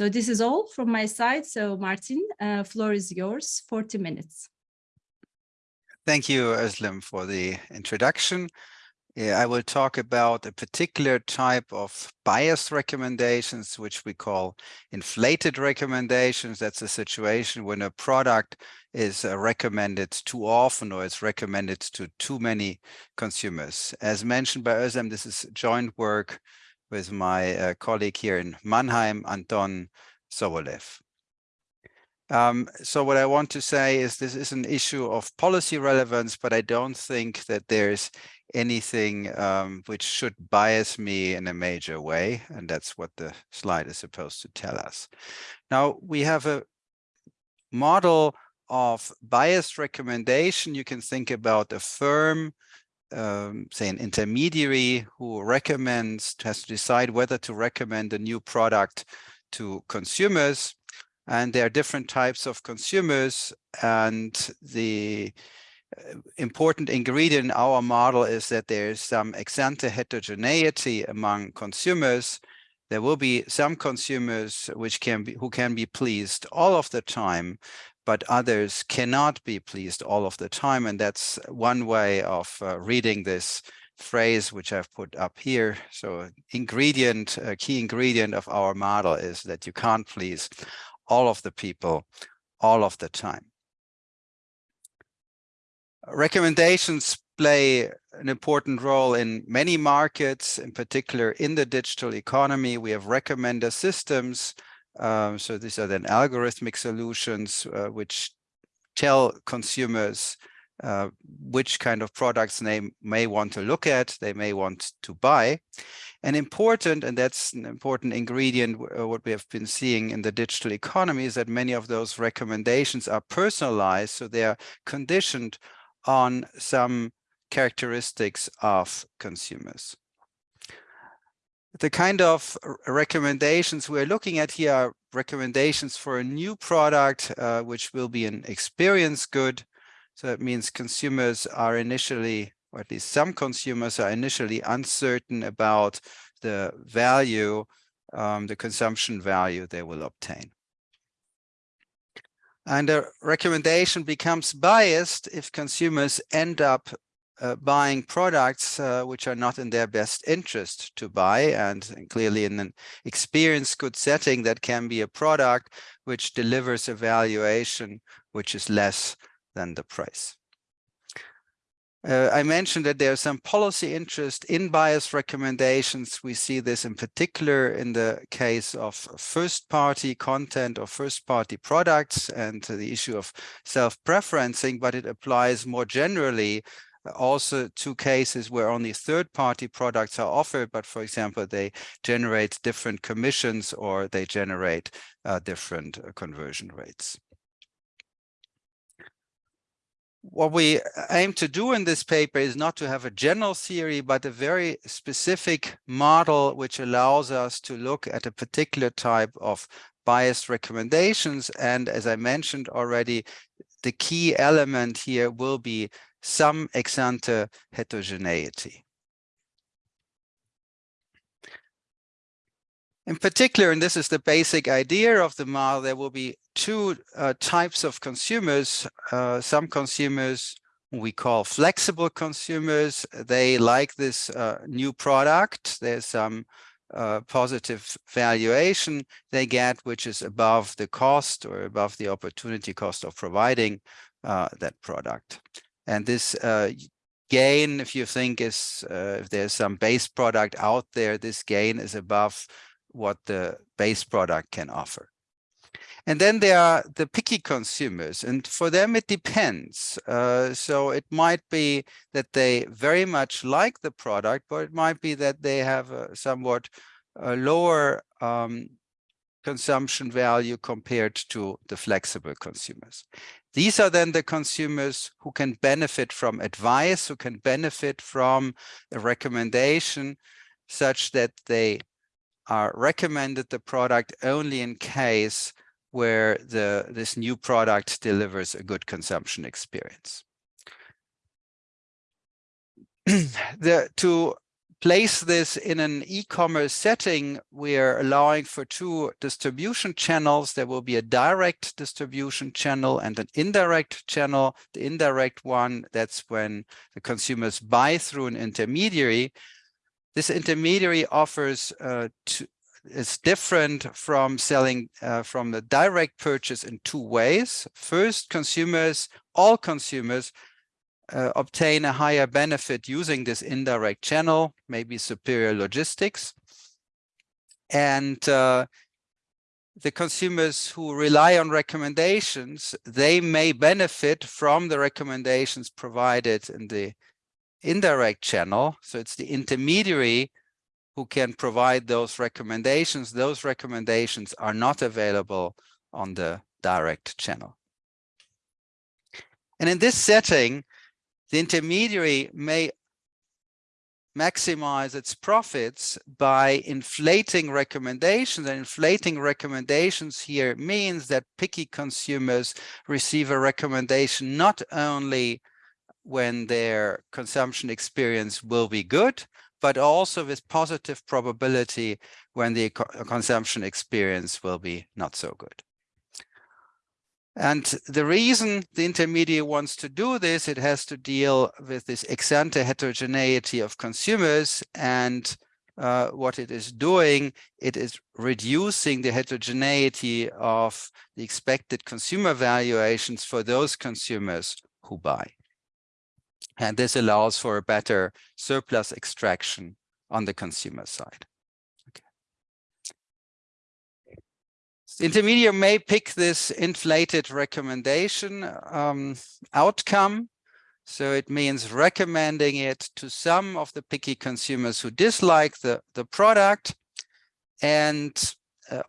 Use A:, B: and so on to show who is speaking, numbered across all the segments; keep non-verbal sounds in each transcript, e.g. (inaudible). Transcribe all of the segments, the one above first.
A: So this is all from my side. So Martin, uh, floor is yours, 40 minutes.
B: Thank you, Özlem, for the introduction. I will talk about a particular type of biased recommendations, which we call inflated recommendations. That's a situation when a product is uh, recommended too often or it's recommended to too many consumers. As mentioned by Özlem, this is joint work with my uh, colleague here in Mannheim, Anton Sobolev. Um, so what I want to say is this is an issue of policy relevance, but I don't think that there's anything um, which should bias me in a major way. And that's what the slide is supposed to tell us. Now we have a model of biased recommendation. You can think about a firm, um, say an intermediary who recommends, has to decide whether to recommend a new product to consumers. And there are different types of consumers and the important ingredient in our model is that there is some ex ante heterogeneity among consumers. There will be some consumers which can be who can be pleased all of the time, but others cannot be pleased all of the time. And that's one way of uh, reading this phrase which I've put up here. So ingredient, a key ingredient of our model is that you can't please all of the people all of the time recommendations play an important role in many markets, in particular in the digital economy. We have recommender systems. Um, so these are then algorithmic solutions uh, which tell consumers uh, which kind of products they may want to look at, they may want to buy. And important, and that's an important ingredient, uh, what we have been seeing in the digital economy is that many of those recommendations are personalized, so they are conditioned on some characteristics of consumers. The kind of recommendations we're looking at here are recommendations for a new product, uh, which will be an experience good. So that means consumers are initially, or at least some consumers are initially uncertain about the value, um, the consumption value they will obtain. And a recommendation becomes biased if consumers end up uh, buying products uh, which are not in their best interest to buy. And, clearly in an experience good setting, that can be a product which delivers a valuation which is less than the price. Uh, I mentioned that there's some policy interest in bias recommendations. We see this in particular in the case of first-party content or first-party products and the issue of self-preferencing, but it applies more generally also two cases where only third-party products are offered, but for example, they generate different commissions or they generate uh, different uh, conversion rates what we aim to do in this paper is not to have a general theory, but a very specific model which allows us to look at a particular type of biased recommendations. And as I mentioned already, the key element here will be some ex ante heterogeneity. In particular, and this is the basic idea of the model, there will be two uh, types of consumers. Uh, some consumers we call flexible consumers. They like this uh, new product. There's some uh, positive valuation they get, which is above the cost or above the opportunity cost of providing uh, that product. And this uh, gain, if you think is, if there's some base product out there, this gain is above what the base product can offer. And then there are the picky consumers, and for them it depends. Uh, so it might be that they very much like the product, but it might be that they have a somewhat a lower um, consumption value compared to the flexible consumers. These are then the consumers who can benefit from advice, who can benefit from a recommendation such that they are recommended the product only in case where the this new product delivers a good consumption experience. (clears throat) the, to place this in an e-commerce setting, we're allowing for two distribution channels. There will be a direct distribution channel and an indirect channel. The indirect one, that's when the consumers buy through an intermediary. This intermediary offers uh, to, is different from selling uh, from the direct purchase in two ways. First, consumers, all consumers uh, obtain a higher benefit using this indirect channel, maybe superior logistics. And uh, the consumers who rely on recommendations, they may benefit from the recommendations provided in the indirect channel. So it's the intermediary who can provide those recommendations. Those recommendations are not available on the direct channel. And in this setting, the intermediary may maximize its profits by inflating recommendations and inflating recommendations here means that picky consumers receive a recommendation not only when their consumption experience will be good but also with positive probability when the consumption experience will be not so good and the reason the intermediary wants to do this, it has to deal with this ex ante heterogeneity of consumers and uh, what it is doing, it is reducing the heterogeneity of the expected consumer valuations for those consumers who buy. And this allows for a better surplus extraction on the consumer side. Intermediate may pick this inflated recommendation um, outcome. So it means recommending it to some of the picky consumers who dislike the, the product and uh,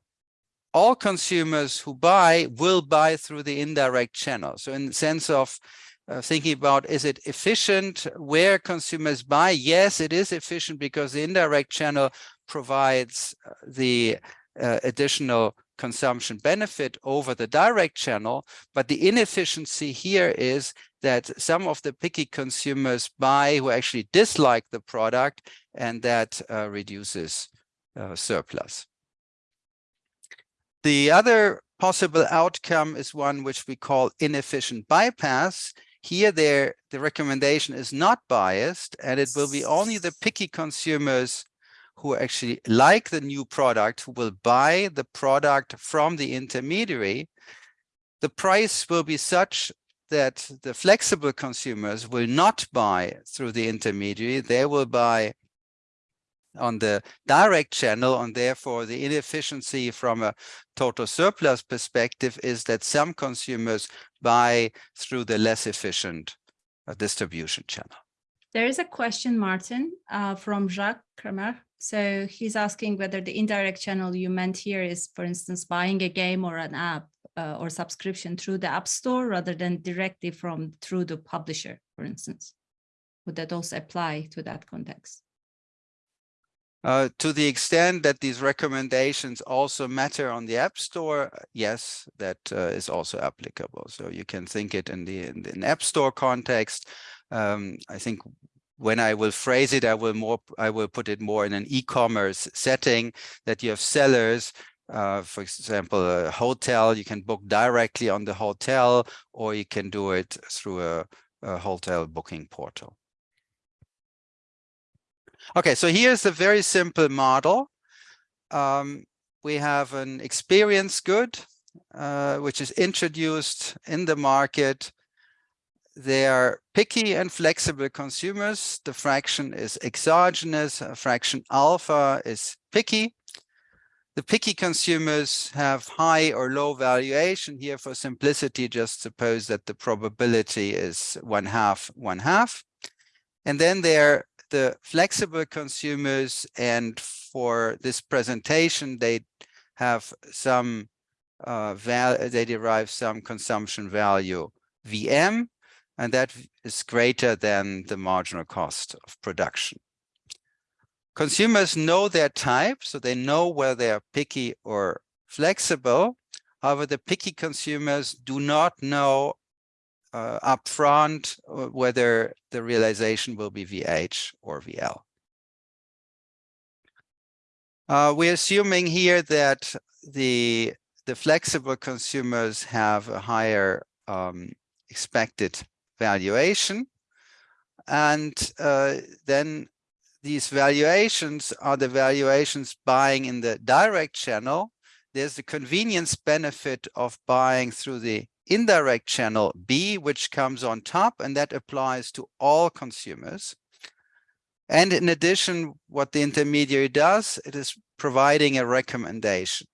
B: all consumers who buy will buy through the indirect channel. So in the sense of uh, thinking about is it efficient where consumers buy? Yes, it is efficient because the indirect channel provides uh, the uh, additional consumption benefit over the direct channel, but the inefficiency here is that some of the picky consumers buy who actually dislike the product and that uh, reduces uh, surplus. The other possible outcome is one which we call inefficient bypass. Here there, the recommendation is not biased and it will be only the picky consumers who actually like the new product, who will buy the product from the intermediary, the price will be such that the flexible consumers will not buy through the intermediary. They will buy on the direct channel and therefore the inefficiency from a total surplus perspective is that some consumers buy through the less efficient uh, distribution channel.
A: There is a question, Martin, uh, from Jacques Kramer. So he's asking whether the indirect channel you meant here is, for instance, buying a game or an app uh, or subscription through the app store rather than directly from through the publisher, for instance. Would that also apply to that context?
B: Uh, to the extent that these recommendations also matter on the App Store, yes, that uh, is also applicable. So you can think it in the, in the App Store context. Um, I think when I will phrase it, I will more I will put it more in an e-commerce setting that you have sellers. Uh, for example, a hotel, you can book directly on the hotel, or you can do it through a, a hotel booking portal. Okay, so here's a very simple model. Um, we have an experience good, uh, which is introduced in the market they are picky and flexible consumers. The fraction is exogenous, fraction alpha is picky. The picky consumers have high or low valuation. Here for simplicity, just suppose that the probability is one half, one half. And then there the flexible consumers and for this presentation, they have some uh, they derive some consumption value VM and that is greater than the marginal cost of production. Consumers know their type, so they know whether they are picky or flexible. However, the picky consumers do not know uh, upfront uh, whether the realization will be VH or VL. Uh, we're assuming here that the the flexible consumers have a higher um, expected valuation. And uh, then these valuations are the valuations buying in the direct channel. There's the convenience benefit of buying through the indirect channel B, which comes on top, and that applies to all consumers. And in addition, what the intermediary does, it is providing a recommendation.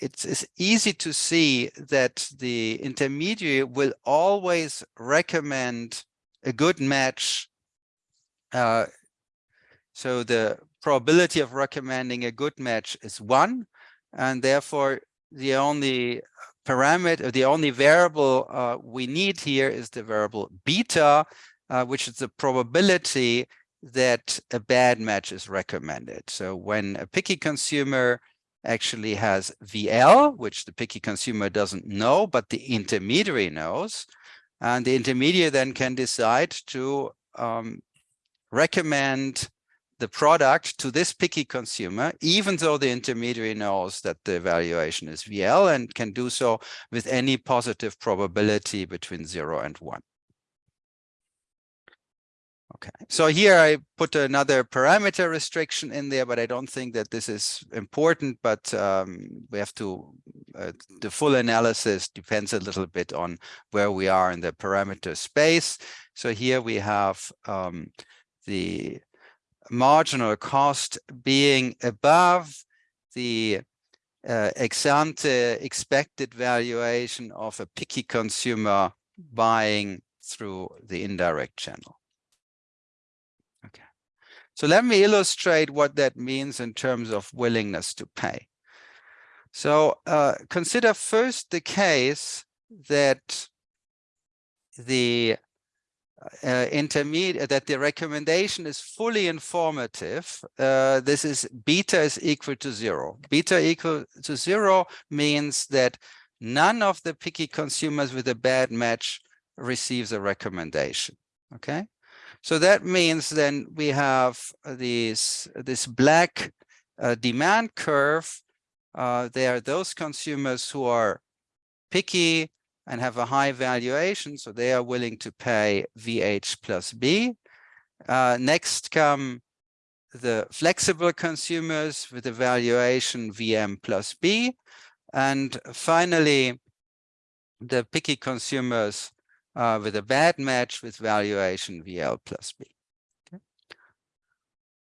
B: It's, it's easy to see that the intermediary will always recommend a good match. Uh, so the probability of recommending a good match is one, and therefore the only parameter, the only variable uh, we need here is the variable beta, uh, which is the probability that a bad match is recommended. So when a picky consumer actually has VL, which the picky consumer doesn't know, but the intermediary knows, and the intermediary then can decide to um, recommend the product to this picky consumer, even though the intermediary knows that the evaluation is VL and can do so with any positive probability between zero and one. Okay, so here I put another parameter restriction in there, but I don't think that this is important, but um, we have to, uh, the full analysis depends a little bit on where we are in the parameter space. So here we have um, the marginal cost being above the uh, ex ante expected valuation of a picky consumer buying through the indirect channel. So let me illustrate what that means in terms of willingness to pay. So uh, consider first the case that the uh, intermediate that the recommendation is fully informative uh, this is beta is equal to zero beta equal to zero means that none of the picky consumers with a bad match receives a recommendation okay so that means then we have these this black uh, demand curve uh, there are those consumers who are picky and have a high valuation, so they are willing to pay VH plus B. Uh, next come the flexible consumers with a valuation VM plus B. And finally, the picky consumers uh, with a bad match with valuation VL plus B.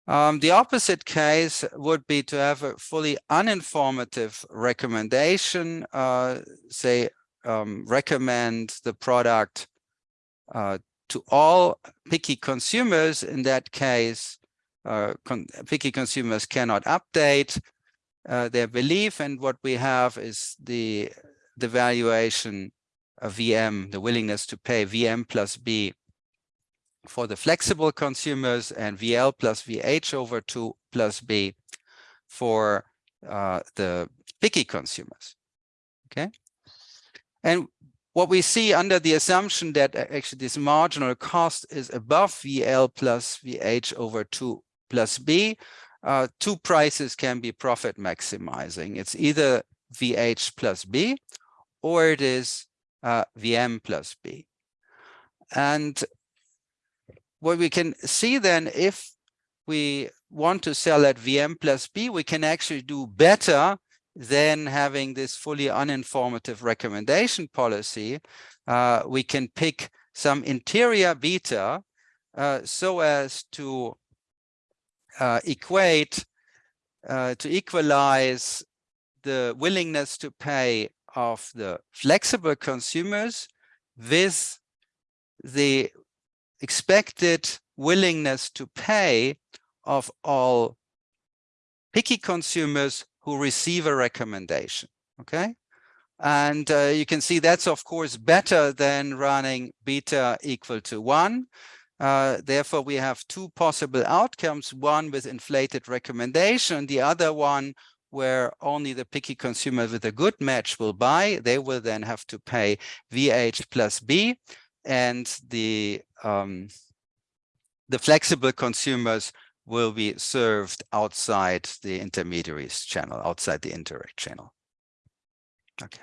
B: Um, the opposite case would be to have a fully uninformative recommendation, uh, say um, recommend the product uh, to all picky consumers. In that case, uh, con picky consumers cannot update uh, their belief. And what we have is the, the valuation of VM, the willingness to pay VM plus B for the flexible consumers and VL plus VH over 2 plus B for uh, the picky consumers. Okay. And what we see under the assumption that actually this marginal cost is above VL plus VH over 2 plus B, uh, two prices can be profit maximizing. It's either VH plus B or it is uh, VM plus B. And what we can see then, if we want to sell at VM plus B, we can actually do better than having this fully uninformative recommendation policy, uh, we can pick some interior beta uh, so as to uh, equate, uh, to equalize the willingness to pay of the flexible consumers with the expected willingness to pay of all picky consumers who receive a recommendation. Okay. And uh, you can see that's, of course, better than running beta equal to one. Uh, therefore, we have two possible outcomes, one with inflated recommendation, the other one where only the picky consumer with a good match will buy. They will then have to pay VH plus B and the, um, the flexible consumers will be served outside the intermediaries channel, outside the indirect channel. Okay.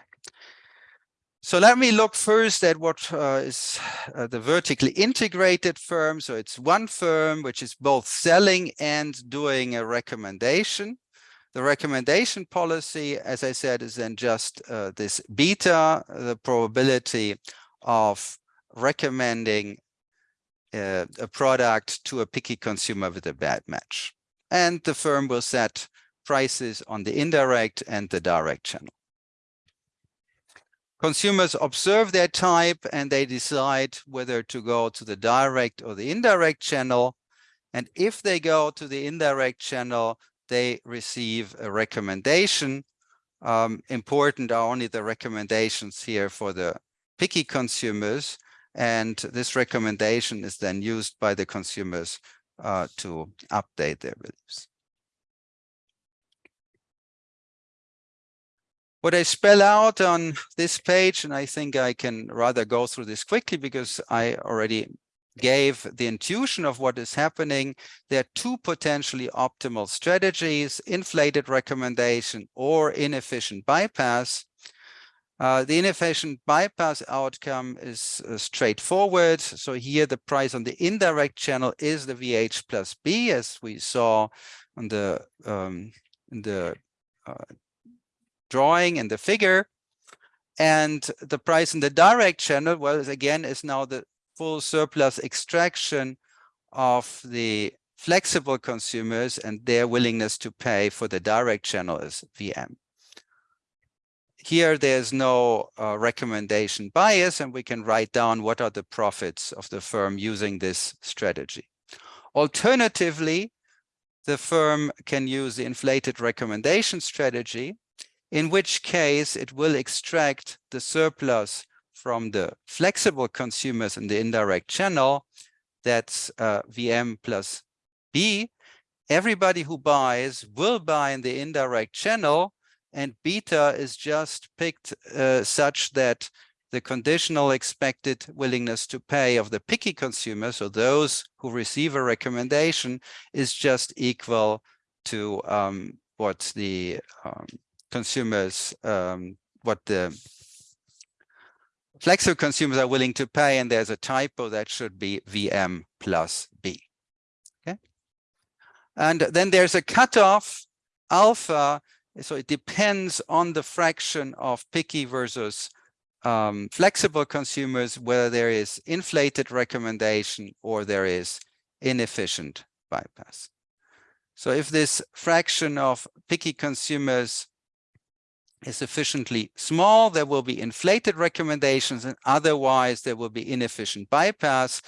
B: So let me look first at what uh, is uh, the vertically integrated firm. So it's one firm which is both selling and doing a recommendation. The recommendation policy, as I said, is then just uh, this beta, the probability of recommending uh, a product to a picky consumer with a bad match. And the firm will set prices on the indirect and the direct channel. Consumers observe their type and they decide whether to go to the direct or the indirect channel. And if they go to the indirect channel, they receive a recommendation. Um, important are only the recommendations here for the picky consumers. And this recommendation is then used by the consumers uh, to update their beliefs. What I spell out on this page, and I think I can rather go through this quickly because I already gave the intuition of what is happening. There are two potentially optimal strategies, inflated recommendation or inefficient bypass. Uh, the inefficient bypass outcome is uh, straightforward. So here the price on the indirect channel is the VH plus B, as we saw on the um, in the uh, drawing and the figure. And the price in the direct channel, well, again, is now the full surplus extraction of the flexible consumers and their willingness to pay for the direct channel is VM. Here, there's no uh, recommendation bias, and we can write down what are the profits of the firm using this strategy. Alternatively, the firm can use the inflated recommendation strategy, in which case it will extract the surplus from the flexible consumers in the indirect channel, that's uh, VM plus B. Everybody who buys will buy in the indirect channel, and beta is just picked uh, such that the conditional expected willingness to pay of the picky consumers, so those who receive a recommendation, is just equal to um, what the um, consumers, um, what the flexible consumers are willing to pay, and there's a typo that should be VM plus B. Okay. And then there's a cutoff alpha, so it depends on the fraction of picky versus um, flexible consumers, whether there is inflated recommendation or there is inefficient bypass. So if this fraction of picky consumers is sufficiently small, there will be inflated recommendations and otherwise there will be inefficient bypass.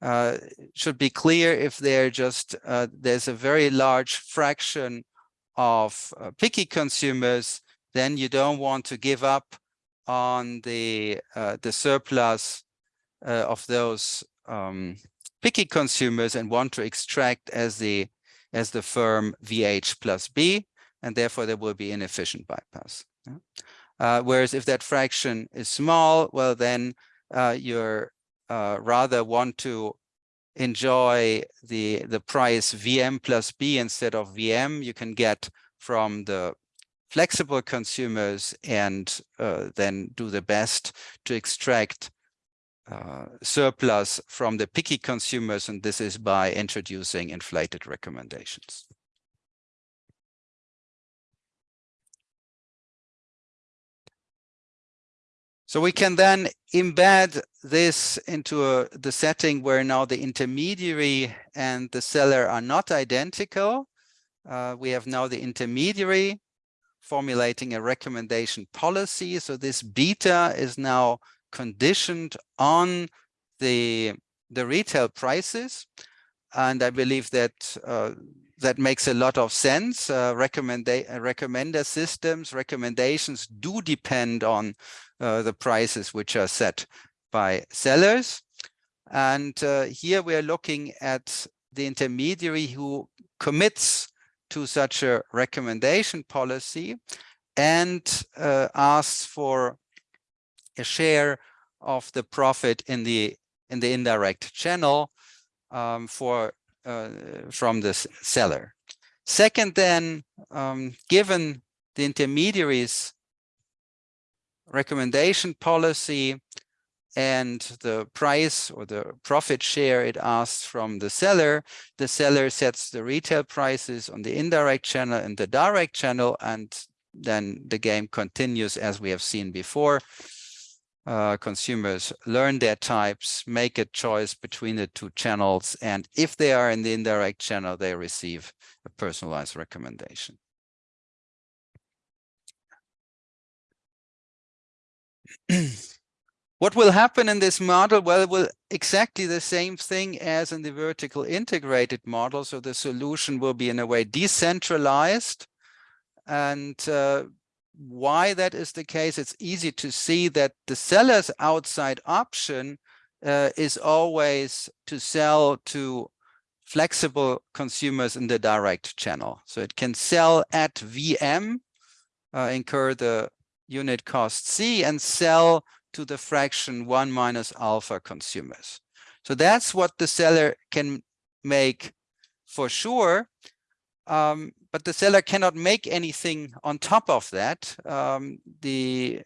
B: Uh, should be clear if there just uh, there's a very large fraction of uh, picky consumers, then you don't want to give up on the uh, the surplus uh, of those um, picky consumers and want to extract as the as the firm VH plus B and therefore there will be inefficient bypass. Uh, whereas if that fraction is small, well, then uh, you're uh, rather want to enjoy the, the price VM plus B instead of VM you can get from the flexible consumers and uh, then do the best to extract uh, surplus from the picky consumers. And this is by introducing inflated recommendations. So we can then embed this into a, the setting where now the intermediary and the seller are not identical. Uh, we have now the intermediary formulating a recommendation policy. So this beta is now conditioned on the, the retail prices. And I believe that uh, that makes a lot of sense. Uh, recommender systems, recommendations do depend on uh, the prices which are set by sellers. And uh, here we are looking at the intermediary who commits to such a recommendation policy and uh, asks for a share of the profit in the in the indirect channel um, for uh, from the seller. Second, then, um, given the intermediaries recommendation policy and the price or the profit share it asks from the seller, the seller sets the retail prices on the indirect channel and the direct channel, and then the game continues as we have seen before. Uh, consumers learn their types, make a choice between the two channels, and if they are in the indirect channel, they receive a personalized recommendation. (clears throat) what will happen in this model? Well, it will exactly the same thing as in the vertical integrated model. So the solution will be in a way decentralized. And uh, why that is the case, it's easy to see that the seller's outside option uh, is always to sell to flexible consumers in the direct channel. So it can sell at VM, uh, incur the unit cost C and sell to the fraction one minus alpha consumers. So that's what the seller can make for sure. Um, but the seller cannot make anything on top of that. Um, the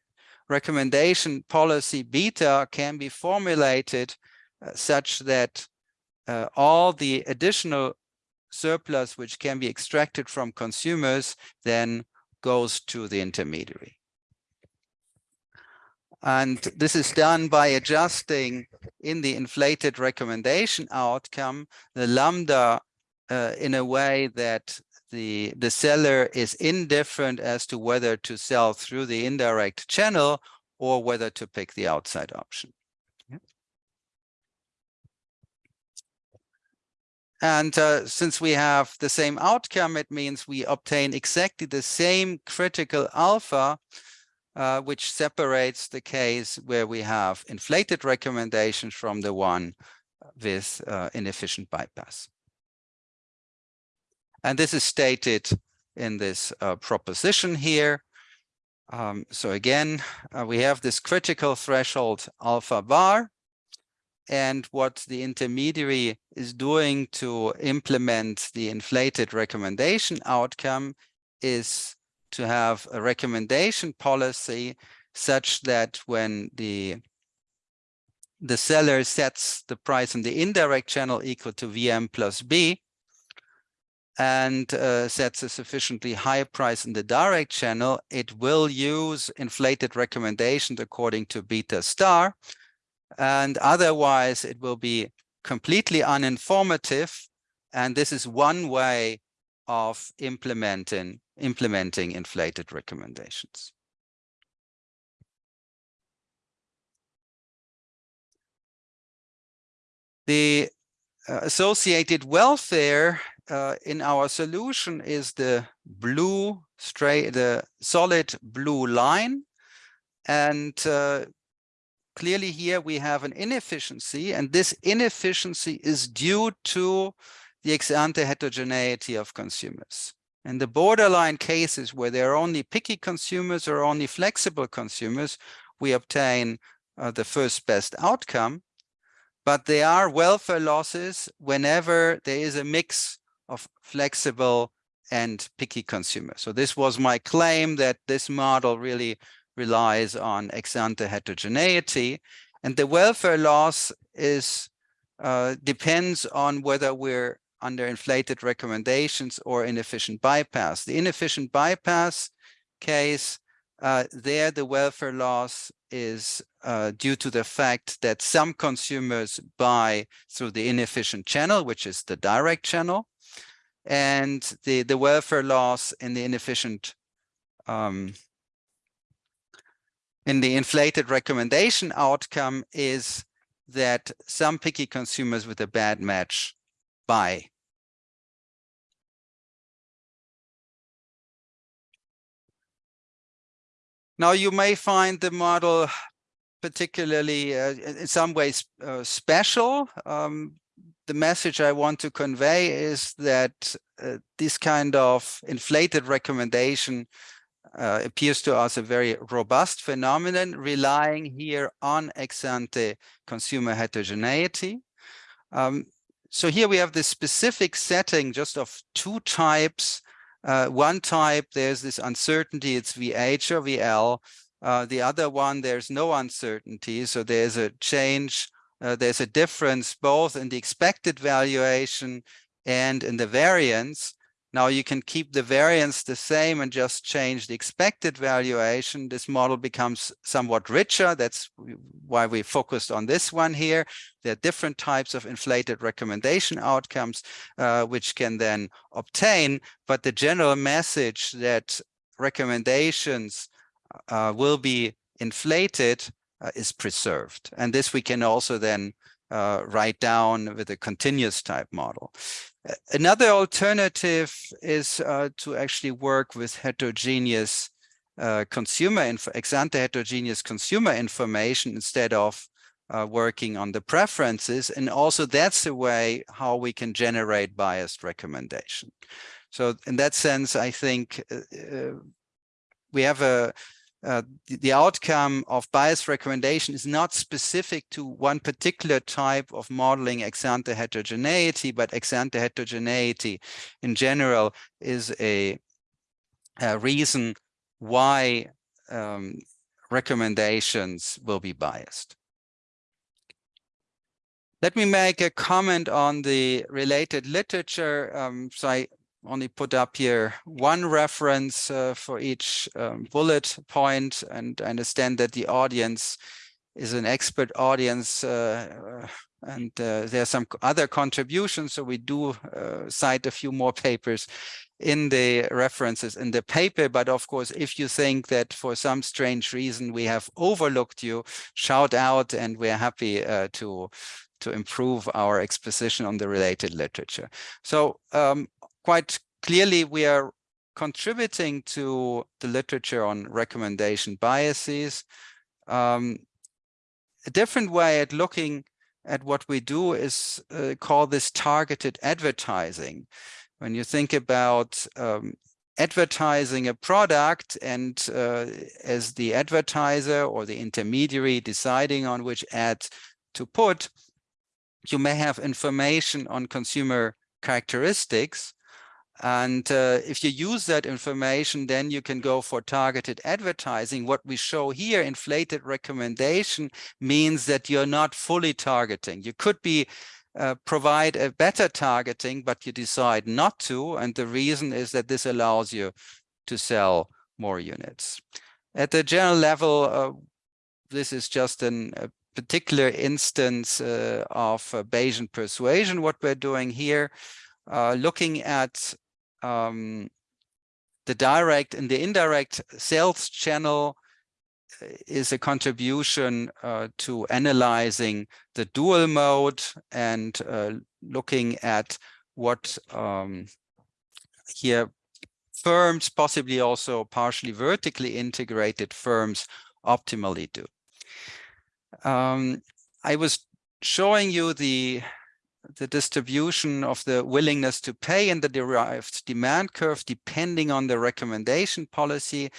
B: recommendation policy beta can be formulated uh, such that uh, all the additional surplus which can be extracted from consumers then goes to the intermediary. And this is done by adjusting in the inflated recommendation outcome, the lambda uh, in a way that the, the seller is indifferent as to whether to sell through the indirect channel or whether to pick the outside option. And uh, since we have the same outcome, it means we obtain exactly the same critical alpha uh, which separates the case where we have inflated recommendations from the one with uh, inefficient bypass. And this is stated in this uh, proposition here. Um, so again, uh, we have this critical threshold alpha bar. And what the intermediary is doing to implement the inflated recommendation outcome is to have a recommendation policy such that when the the seller sets the price in the indirect channel equal to VM plus B and uh, sets a sufficiently high price in the direct channel, it will use inflated recommendations according to beta star. And otherwise, it will be completely uninformative. And this is one way of implementing implementing inflated recommendations. The uh, associated welfare uh, in our solution is the blue straight, the solid blue line. And uh, clearly here we have an inefficiency and this inefficiency is due to the ex ante heterogeneity of consumers. In the borderline cases where there are only picky consumers or only flexible consumers, we obtain uh, the first best outcome. But there are welfare losses whenever there is a mix of flexible and picky consumers. So this was my claim that this model really relies on ex ante heterogeneity. And the welfare loss is uh, depends on whether we're under inflated recommendations or inefficient bypass. The inefficient bypass case, uh, there the welfare loss is uh, due to the fact that some consumers buy through the inefficient channel, which is the direct channel, and the, the welfare loss in the inefficient um, in the inflated recommendation outcome is that some picky consumers with a bad match buy Now you may find the model particularly uh, in some ways uh, special. Um, the message I want to convey is that uh, this kind of inflated recommendation uh, appears to us a very robust phenomenon relying here on ex ante consumer heterogeneity. Um, so here we have this specific setting just of two types. Uh, one type, there's this uncertainty, it's VH or VL. Uh, the other one, there's no uncertainty. So there's a change, uh, there's a difference both in the expected valuation and in the variance. Now you can keep the variance the same and just change the expected valuation. This model becomes somewhat richer. That's why we focused on this one here. There are different types of inflated recommendation outcomes, uh, which can then obtain. But the general message that recommendations uh, will be inflated uh, is preserved. And this we can also then uh, write down with a continuous type model. Another alternative is uh, to actually work with heterogeneous uh, consumer info, ex-ante heterogeneous consumer information instead of uh, working on the preferences. And also that's a way how we can generate biased recommendation. So in that sense, I think uh, uh, we have a uh, the, the, outcome of bias recommendation is not specific to one particular type of modeling ex-ante heterogeneity, but ex-ante heterogeneity in general is a, a reason why um, recommendations will be biased. Let me make a comment on the related literature. Um, so I only put up here one reference uh, for each um, bullet point and I understand that the audience is an expert audience uh, and uh, there are some other contributions so we do uh, cite a few more papers in the references in the paper but of course if you think that for some strange reason we have overlooked you shout out and we're happy uh, to to improve our exposition on the related literature. So um, quite clearly we are contributing to the literature on recommendation biases. Um, a different way at looking at what we do is uh, call this targeted advertising. When you think about um, advertising a product and uh, as the advertiser or the intermediary deciding on which ad to put, you may have information on consumer characteristics and uh, if you use that information, then you can go for targeted advertising. What we show here, inflated recommendation, means that you're not fully targeting. You could be uh, provide a better targeting, but you decide not to. And the reason is that this allows you to sell more units. At the general level, uh, this is just an, a particular instance uh, of Bayesian persuasion, what we're doing here. Uh, looking at um, the direct and the indirect sales channel uh, is a contribution uh, to analyzing the dual mode and uh, looking at what um, here firms, possibly also partially vertically integrated firms optimally do. Um, I was showing you the the distribution of the willingness to pay in the derived demand curve depending on the recommendation policy.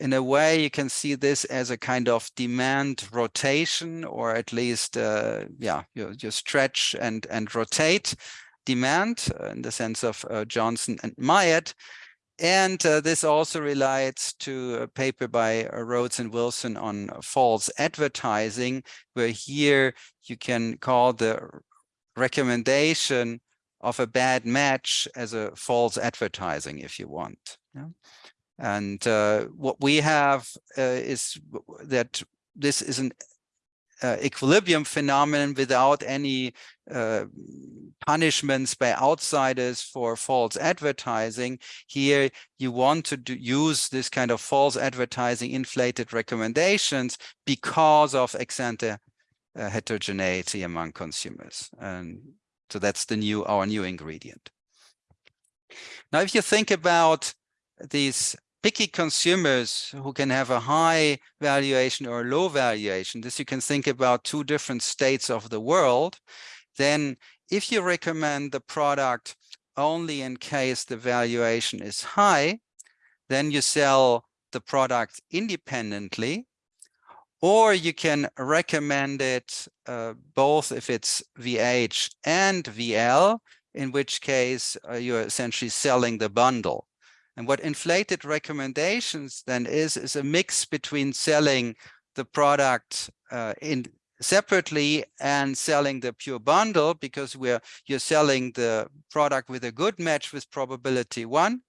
B: In a way, you can see this as a kind of demand rotation, or at least, uh, yeah, you, you stretch and, and rotate demand uh, in the sense of uh, Johnson and Myatt. And uh, this also relates to a paper by uh, Rhodes and Wilson on false advertising, where here you can call the recommendation of a bad match as a false advertising, if you want. Yeah? And uh, what we have uh, is that this is an uh, equilibrium phenomenon without any uh, punishments by outsiders for false advertising. Here, you want to do, use this kind of false advertising inflated recommendations because of ex ante uh, heterogeneity among consumers. And so that's the new our new ingredient. Now, if you think about these picky consumers who can have a high valuation or low valuation, this you can think about two different states of the world, then if you recommend the product only in case the valuation is high, then you sell the product independently or you can recommend it uh, both if it's VH and VL, in which case uh, you're essentially selling the bundle. And what inflated recommendations then is, is a mix between selling the product uh, in separately and selling the pure bundle because we're you're selling the product with a good match with probability one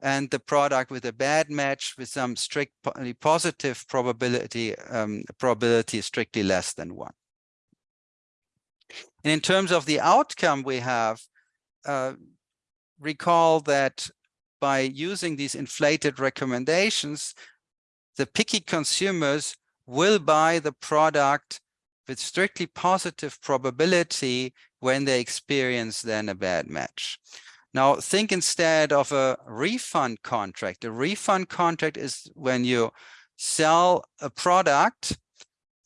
B: and the product with a bad match with some strictly positive probability um, probability strictly less than one. And in terms of the outcome we have, uh, recall that by using these inflated recommendations, the picky consumers will buy the product with strictly positive probability when they experience then a bad match. Now think instead of a refund contract. A refund contract is when you sell a product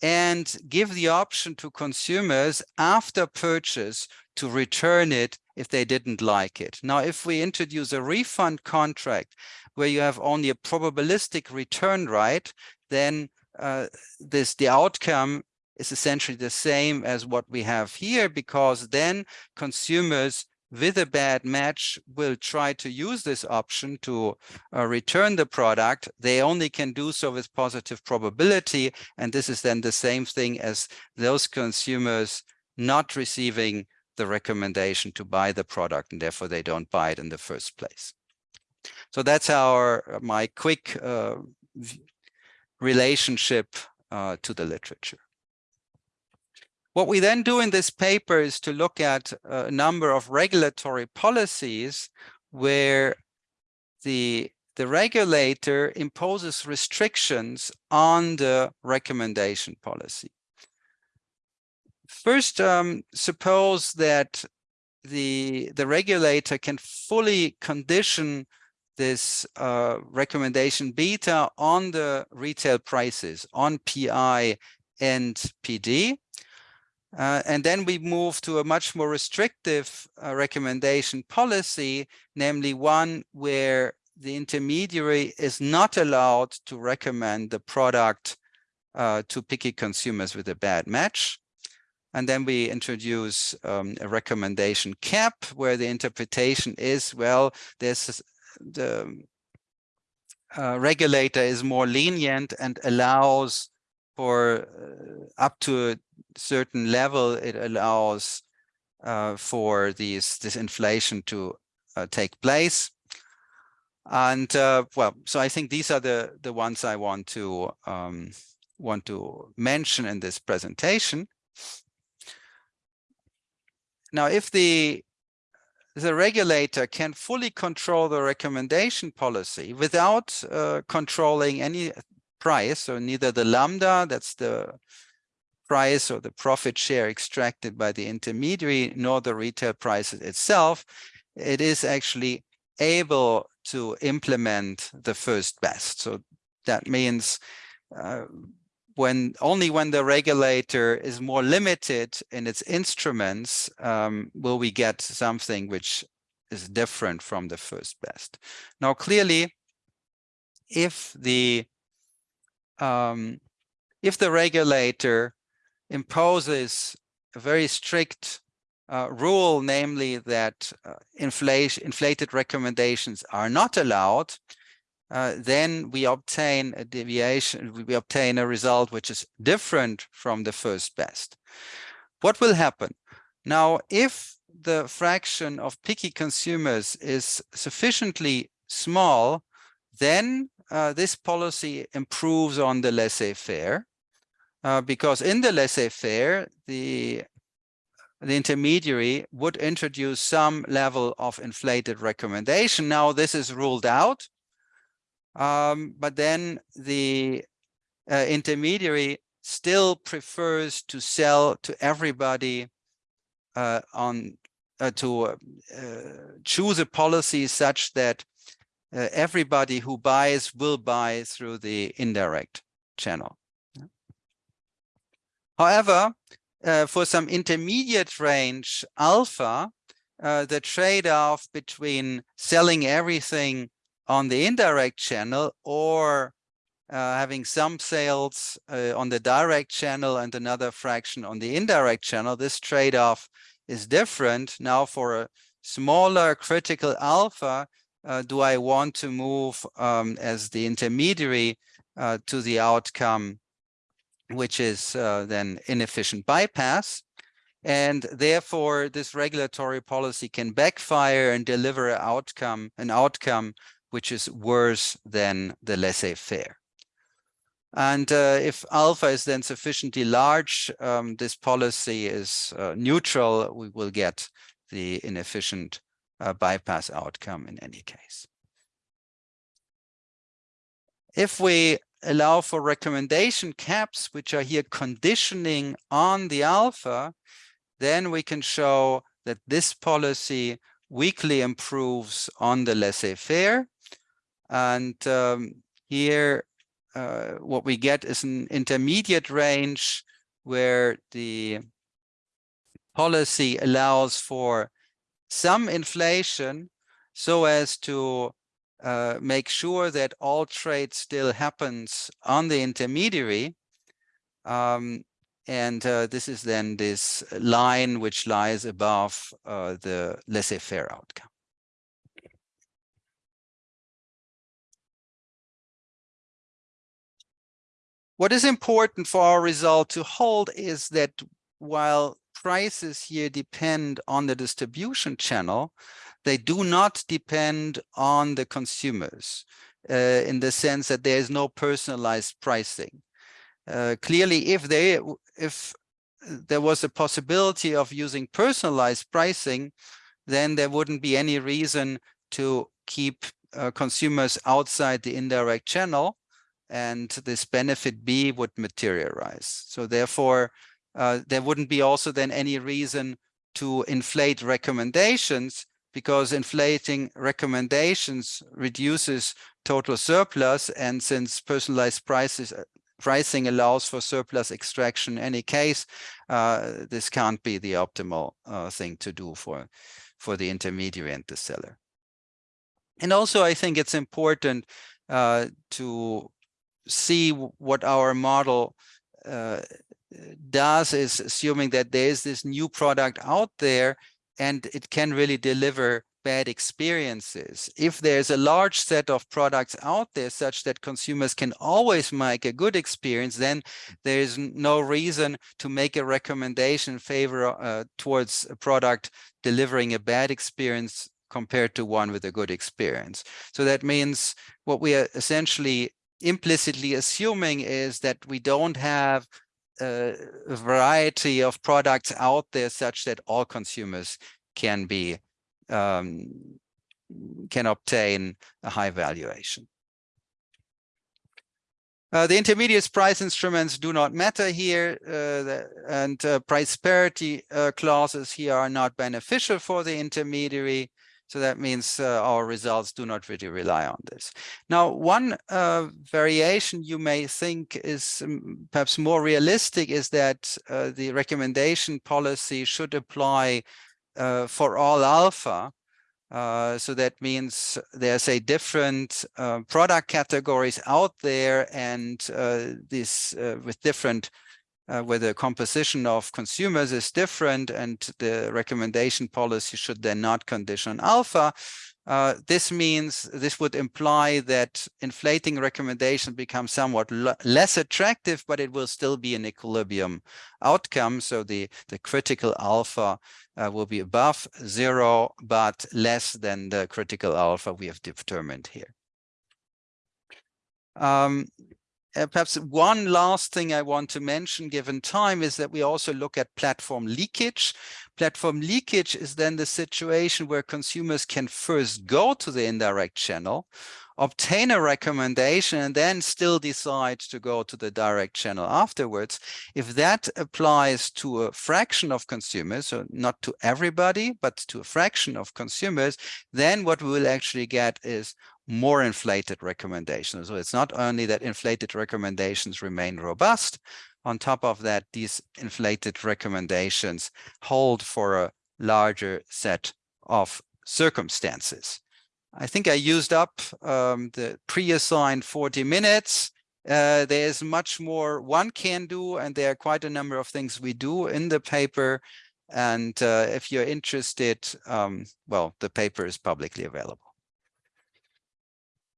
B: and give the option to consumers after purchase to return it if they didn't like it. Now, if we introduce a refund contract where you have only a probabilistic return right, then uh, this the outcome is essentially the same as what we have here, because then consumers with a bad match will try to use this option to uh, return the product. They only can do so with positive probability. And this is then the same thing as those consumers not receiving the recommendation to buy the product and therefore they don't buy it in the first place. So that's our my quick uh, relationship uh, to the literature. What we then do in this paper is to look at a number of regulatory policies where the, the regulator imposes restrictions on the recommendation policy. First, um, suppose that the, the regulator can fully condition this uh, recommendation beta on the retail prices, on PI and PD. Uh, and then we move to a much more restrictive uh, recommendation policy, namely one where the intermediary is not allowed to recommend the product uh, to picky consumers with a bad match. And then we introduce um, a recommendation cap where the interpretation is, well, the uh, regulator is more lenient and allows for uh, up to a certain level, it allows uh, for these this inflation to uh, take place. And uh, well, so I think these are the the ones I want to um, want to mention in this presentation. Now, if the the regulator can fully control the recommendation policy without uh, controlling any price, so neither the lambda, that's the price or the profit share extracted by the intermediary, nor the retail price itself, it is actually able to implement the first best. So that means uh, when only when the regulator is more limited in its instruments um, will we get something which is different from the first best. Now, clearly, if the um, if the regulator imposes a very strict uh, rule, namely that uh, inflation, inflated recommendations are not allowed, uh, then we obtain a deviation, we obtain a result which is different from the first best. What will happen? Now, if the fraction of picky consumers is sufficiently small, then uh, this policy improves on the laissez-faire, uh, because in the laissez-faire, the the intermediary would introduce some level of inflated recommendation. Now this is ruled out um, but then the uh, intermediary still prefers to sell to everybody uh, on uh, to choose a policy such that uh, everybody who buys will buy through the indirect channel. However, uh, for some intermediate range alpha, the trade-off between selling everything on the indirect channel or uh, having some sales uh, on the direct channel and another fraction on the indirect channel, this trade-off is different. Now for a smaller critical alpha, uh, do I want to move um, as the intermediary uh, to the outcome, which is uh, then inefficient bypass? And therefore, this regulatory policy can backfire and deliver an outcome, an outcome which is worse than the laissez-faire. And uh, if alpha is then sufficiently large, um, this policy is uh, neutral, we will get the inefficient uh, bypass outcome in any case. If we allow for recommendation caps, which are here conditioning on the alpha, then we can show that this policy weakly improves on the laissez-faire. And um, here, uh, what we get is an intermediate range where the policy allows for some inflation so as to uh, make sure that all trade still happens on the intermediary. Um, and uh, this is then this line which lies above uh, the laissez-faire outcome. What is important for our result to hold is that while prices here depend on the distribution channel, they do not depend on the consumers uh, in the sense that there is no personalized pricing. Uh, clearly, if they if there was a possibility of using personalized pricing, then there wouldn't be any reason to keep uh, consumers outside the indirect channel and this benefit B would materialize. So therefore, uh, there wouldn't be also then any reason to inflate recommendations because inflating recommendations reduces total surplus. And since personalized prices uh, pricing allows for surplus extraction in any case, uh, this can't be the optimal uh, thing to do for, for the intermediary and the seller. And also, I think it's important uh, to see what our model uh, does is assuming that there's this new product out there and it can really deliver bad experiences. If there's a large set of products out there such that consumers can always make a good experience, then there is no reason to make a recommendation favor uh, towards a product delivering a bad experience compared to one with a good experience. So that means what we are essentially implicitly assuming is that we don't have a variety of products out there such that all consumers can be um, can obtain a high valuation. Uh, the intermediate price instruments do not matter here, uh, the, and uh, price parity uh, clauses here are not beneficial for the intermediary. So that means uh, our results do not really rely on this. Now, one uh, variation you may think is um, perhaps more realistic is that uh, the recommendation policy should apply uh, for all alpha. Uh, so that means there's a different uh, product categories out there and this with different uh, where the composition of consumers is different and the recommendation policy should then not condition alpha. Uh, this means this would imply that inflating recommendation becomes somewhat less attractive, but it will still be an equilibrium outcome. So the, the critical alpha uh, will be above zero, but less than the critical alpha we have determined here. Um, uh, perhaps one last thing I want to mention given time is that we also look at platform leakage. Platform leakage is then the situation where consumers can first go to the indirect channel, obtain a recommendation, and then still decide to go to the direct channel afterwards. If that applies to a fraction of consumers, so not to everybody, but to a fraction of consumers, then what we will actually get is more inflated recommendations. So it's not only that inflated recommendations remain robust, on top of that, these inflated recommendations hold for a larger set of circumstances. I think I used up um, the pre-assigned 40 minutes. Uh, there's much more one can do, and there are quite a number of things we do in the paper. And uh, if you're interested, um, well, the paper is publicly available.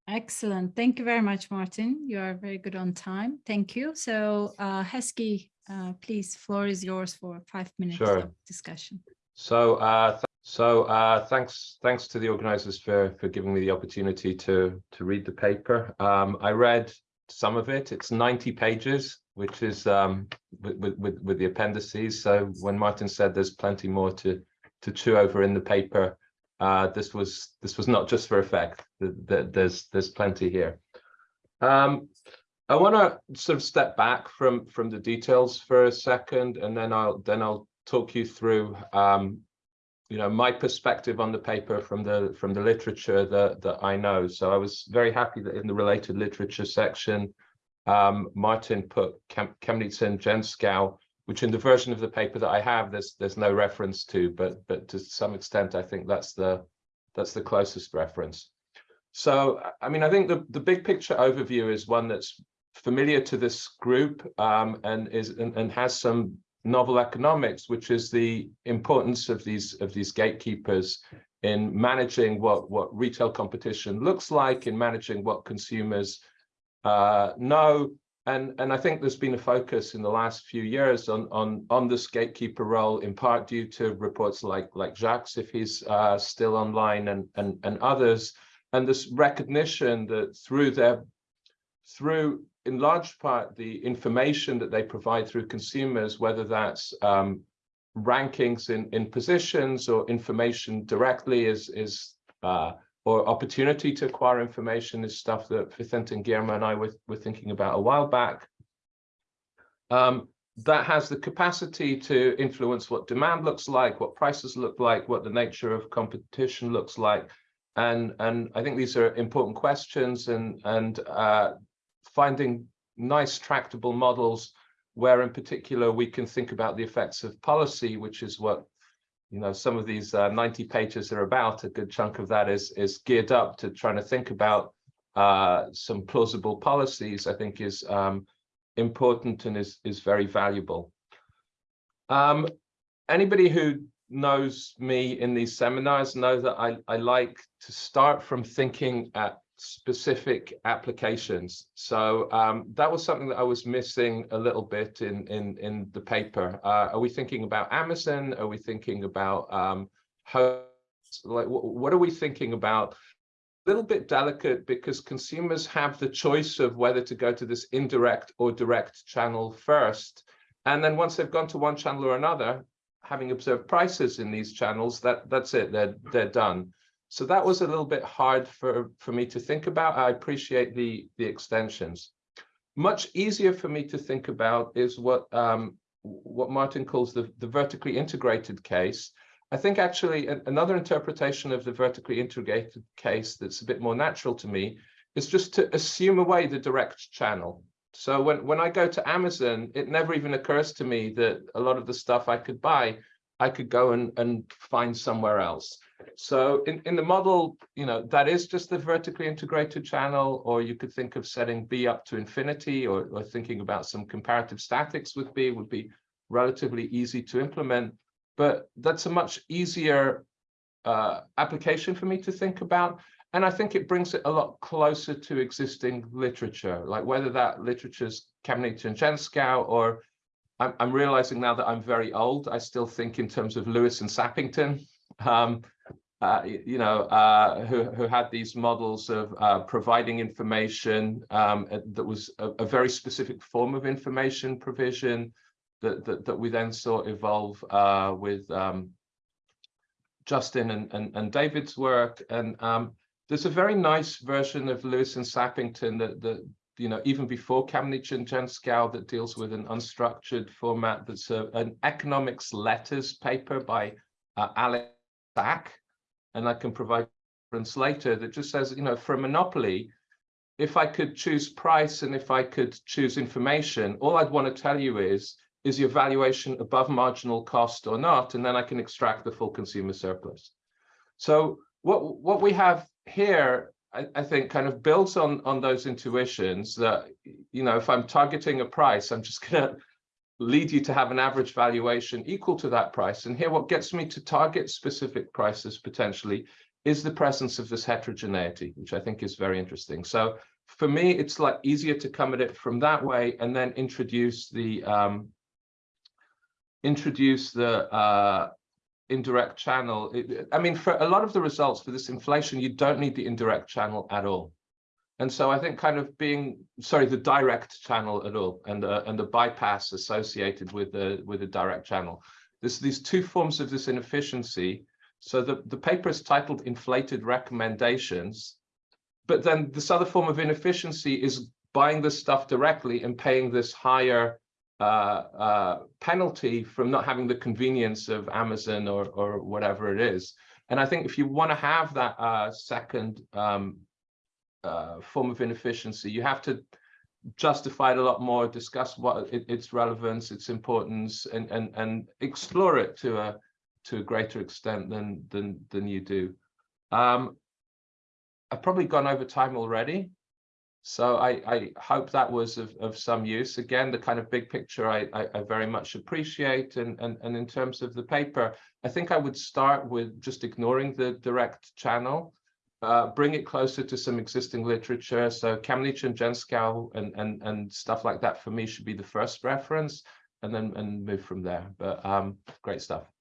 A: Excellent. Thank you very much, Martin. You are very good on time. Thank you. So uh, Heskey, uh, please, floor is yours for five minutes
C: Sure.
A: of discussion.
C: So, uh, th- so uh, thanks, thanks to the organisers for for giving me the opportunity to to read the paper. Um, I read some of it. It's ninety pages, which is um, with, with with with the appendices. So when Martin said there's plenty more to to chew over in the paper, uh, this was this was not just for effect. Th- th- There's there's plenty here. Um, I want to sort of step back from from the details for a second, and then I'll then I'll talk you through um, you know my perspective on the paper from the from the literature that that I know. So I was very happy that in the related literature section, um, Martin put Kem Kamenica and Gentzkow, which in the version of the paper that I have, there's there's no reference to, but but to some extent, I think that's the that's the closest reference. So I mean, I think the the big picture overview is one that's familiar to this group um, and is and, and has some novel economics, which is the importance of these of these gatekeepers in managing what what retail competition looks like, in managing what consumers uh, know, and and I think there's been a focus in the last few years on on on this gatekeeper role, in part due to reports like like Jacques, if he's uh, still online, and and and others, and this recognition that through their through in large part the information that they provide through consumers, whether that's um, rankings in, in positions or information directly is, is uh, or opportunity to acquire information is stuff that Vicente and Guillermo and I were, were thinking about a while back. Um, that has the capacity to influence what demand looks like, what prices look like, what the nature of competition looks like. And, and I think these are important questions and, and uh, finding nice tractable models where in particular we can think about the effects of policy, which is what you know some of these uh, 90 pages are about. A good chunk of that is is geared up to trying to think about uh, some plausible policies. I think is um, important and is is very valuable. Um, anybody who knows me in these seminars know that I, I like to start from thinking at specific applications. So um, that was something that I was missing a little bit in in in the paper. Uh, are we thinking about Amazon? Are we thinking about um, hosts? Like, what are we thinking about? A little bit delicate because consumers have the choice of whether to go to this indirect or direct channel first. And then once they've gone to one channel or another, having observed prices in these channels, that that's it, they're, they're done. So that was a little bit hard for, for me to think about. I appreciate the, the extensions. Much easier for me to think about is what um, what Martin calls the, the vertically integrated case. I think actually another interpretation of the vertically integrated case that's a bit more natural to me is just to assume away the direct channel. So when, when I go to Amazon, it never even occurs to me that a lot of the stuff I could buy, I could go and, and find somewhere else. So in, in the model, you know, that is just the vertically integrated channel, or you could think of setting B up to infinity or, or thinking about some comparative statics with B would be relatively easy to implement. But that's a much easier uh, application for me to think about. And I think it brings it a lot closer to existing literature, like whether that literature is Kamenica and Gentzkow, or I'm, I'm realizing now that I'm very old, I still think in terms of Lewis and Sappington. Um, uh, you know, uh, who, who had these models of uh, providing information um, that was a, a, very specific form of information provision that, that, that we then saw evolve uh, with um, Justin and, and, and, David's work. And um, there's a very nice version of Lewis and Sappington that, that you know, even before Kamenica and Gentzkow that deals with an unstructured format that's a, an economics letters paper by uh, Alex Sack and I can provide reference later that just says, you know, for a monopoly, if I could choose price and if I could choose information, all I'd want to tell you is, is your valuation above marginal cost or not? And then I can extract the full consumer surplus. So what, what we have here I, I think kind of builds on on those intuitions that you know if I'm targeting a price, I'm just gonna lead you to have an average valuation equal to that price. And here, what gets me to target specific prices potentially is the presence of this heterogeneity, which I think is very interesting. So for me, it's like easier to come at it from that way and then introduce the um, introduce the uh, indirect channel. It, I mean, for a lot of the results for this inflation, you don't need the indirect channel at all. And so I think kind of being, sorry, the direct channel at all and, uh, and the bypass associated with the, with the direct channel. There's these two forms of this inefficiency. So the, the paper is titled Inflated Recommendations, but then this other form of inefficiency is buying this stuff directly and paying this higher uh, uh, penalty from not having the convenience of Amazon or, or whatever it is. And I think if you want to have that uh, second um, uh, form of inefficiency, you have to justify it a lot more, discuss what it, its relevance, its importance, and and and explore it to a to a greater extent than than than you do. Um, I've probably gone over time already, so I I hope that was of of some use. Again, the kind of big picture I I, I very much appreciate, and and and in terms of the paper, I think I would start with just ignoring the direct channel uh, bring it closer to some existing literature. So Kamenica and Gentzkow and, and, and stuff like that for me should be the first reference and then and move from there. But um, great stuff.